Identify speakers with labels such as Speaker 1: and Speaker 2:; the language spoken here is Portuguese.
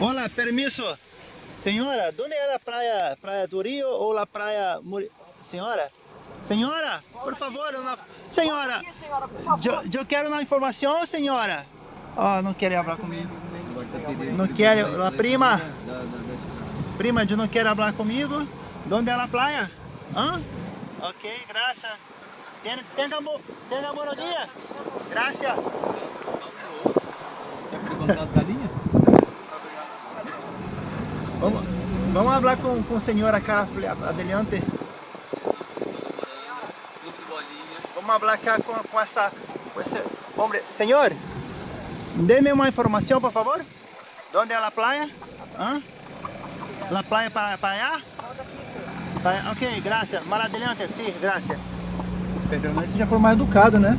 Speaker 1: Hola, permiso. Senhora, onde é a praia, praia do Rio ou a praia... Muri... Senhora? Senhora, por favor, uma... Senhora,
Speaker 2: Aqui, senhora, por favor.
Speaker 1: eu, eu quero uma informação, senhora. Oh, não quer falar comigo. Não quer, a prima. Prima, eu não quer falar comigo. Onde é a praia? Hã? Ok, graças. Tenha, tenha bom dia. Graças.
Speaker 3: Quer comprar as galinhas?
Speaker 1: Vamos, vamos falar com, com a senhora cara adelante. Vamos falar cá com, com essa, com esse homem. Senhor, dê-me uma informação, por favor. Onde é a praia? Hã? La praia para, para allá? Ok, graças. Más adelante, sim, graças. Pelo menos já foi mais educado, né?